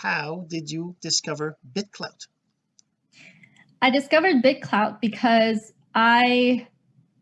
how did you discover BitClout I discovered BitClout because I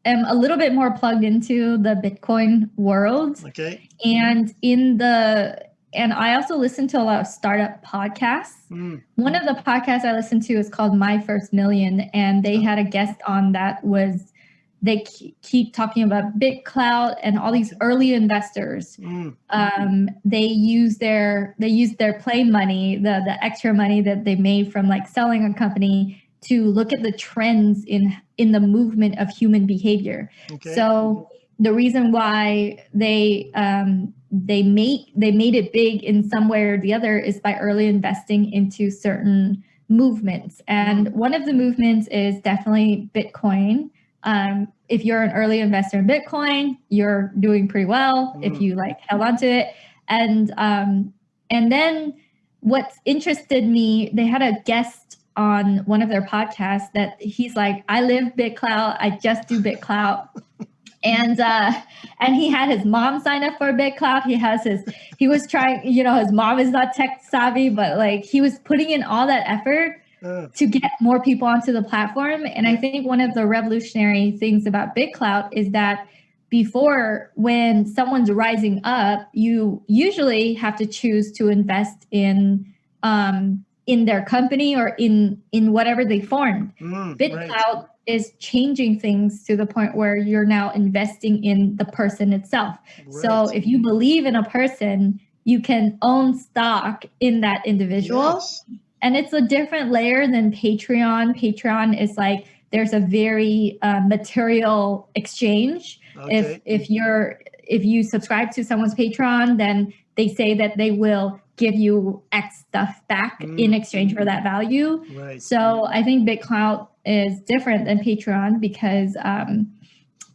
am a little bit more plugged into the Bitcoin world. Okay. And in the and I also listen to a lot of startup podcasts. Mm. One of the podcasts I listened to is called My First Million, and they had a guest on that was they keep talking about BitClout and all these early investors. Mm. Um, they use their they use their play money, the the extra money that they made from like selling a company to look at the trends in in the movement of human behavior. Okay. So the reason why they um, they made they made it big in some way or the other is by early investing into certain movements. And one of the movements is definitely Bitcoin. Um, if you're an early investor in Bitcoin, you're doing pretty well mm. if you like held onto it. And um, and then what's interested me, they had a guest on one of their podcasts that he's like, I live BitClout, I just do BitClout. and uh and he had his mom sign up for BitClout. He has his he was trying, you know, his mom is not tech savvy, but like he was putting in all that effort to get more people onto the platform. And I think one of the revolutionary things about BitClout is that before when someone's rising up, you usually have to choose to invest in um, in their company or in in whatever they formed. Mm, BitClout right. is changing things to the point where you're now investing in the person itself. Right. So if you believe in a person, you can own stock in that individual. Yes. And it's a different layer than Patreon. Patreon is like there's a very uh, material exchange. Okay. If if you're if you subscribe to someone's Patreon, then they say that they will give you X stuff back mm. in exchange for that value. Right. So I think BitClout is different than Patreon because um,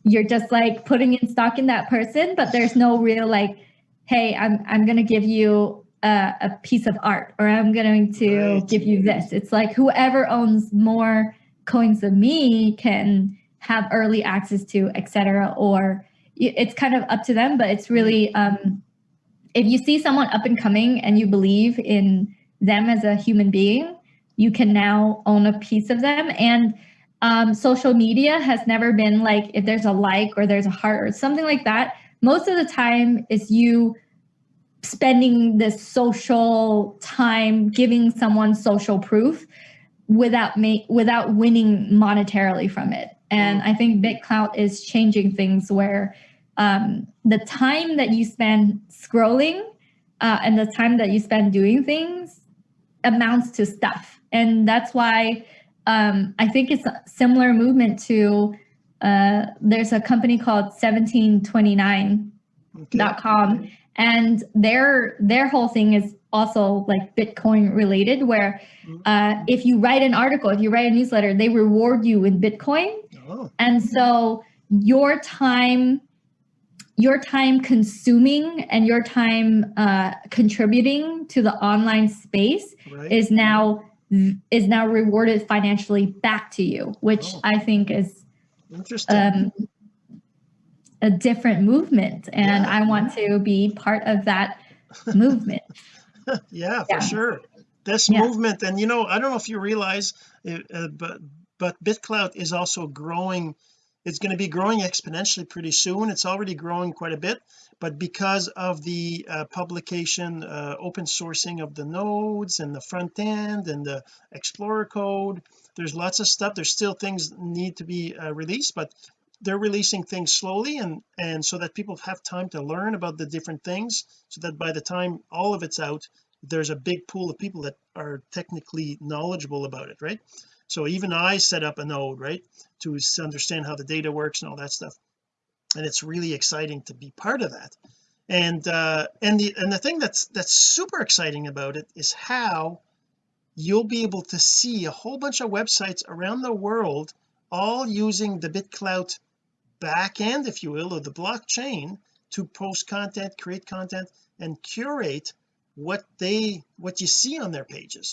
you're just like putting in stock in that person, but there's no real like, hey, I'm I'm gonna give you a, a piece of art or I'm going to right. give you this. It's like whoever owns more coins than me can have early access to, etc. Or it's kind of up to them, but it's really um, if you see someone up and coming and you believe in them as a human being, you can now own a piece of them. And um, social media has never been like if there's a like or there's a heart or something like that. Most of the time is you spending this social time giving someone social proof without ma- without winning monetarily from it. And I think BitClout is changing things where um, the time that you spend scrolling uh, and the time that you spend doing things amounts to stuff. And that's why um, I think it's a similar movement to uh, there's a company called 1729.com okay. And their their whole thing is also like Bitcoin related where mm-hmm. uh, if you write an article, if you write a newsletter, they reward you in Bitcoin. Oh. And so your time your time consuming and your time uh, contributing to the online space right. is now is now rewarded financially back to you, which oh. I think is um, a different movement, and yeah. I want to be part of that movement. yeah, yeah, for sure. This yeah. movement, and you know, I don't know if you realize, uh, but but BitClout is also growing it's going to be growing exponentially pretty soon it's already growing quite a bit but because of the uh, publication uh, open sourcing of the nodes and the front end and the explorer code there's lots of stuff there's still things need to be uh, released but they're releasing things slowly and and so that people have time to learn about the different things so that by the time all of it's out there's a big pool of people that are technically knowledgeable about it right? So even I set up a node right to understand how the data works and all that stuff. And it's really exciting to be part of that. And uh and the and the thing that's that's super exciting about it is how you'll be able to see a whole bunch of websites around the world all using the BitClout backend if you will or the blockchain to post content create content and curate what they what you see on their pages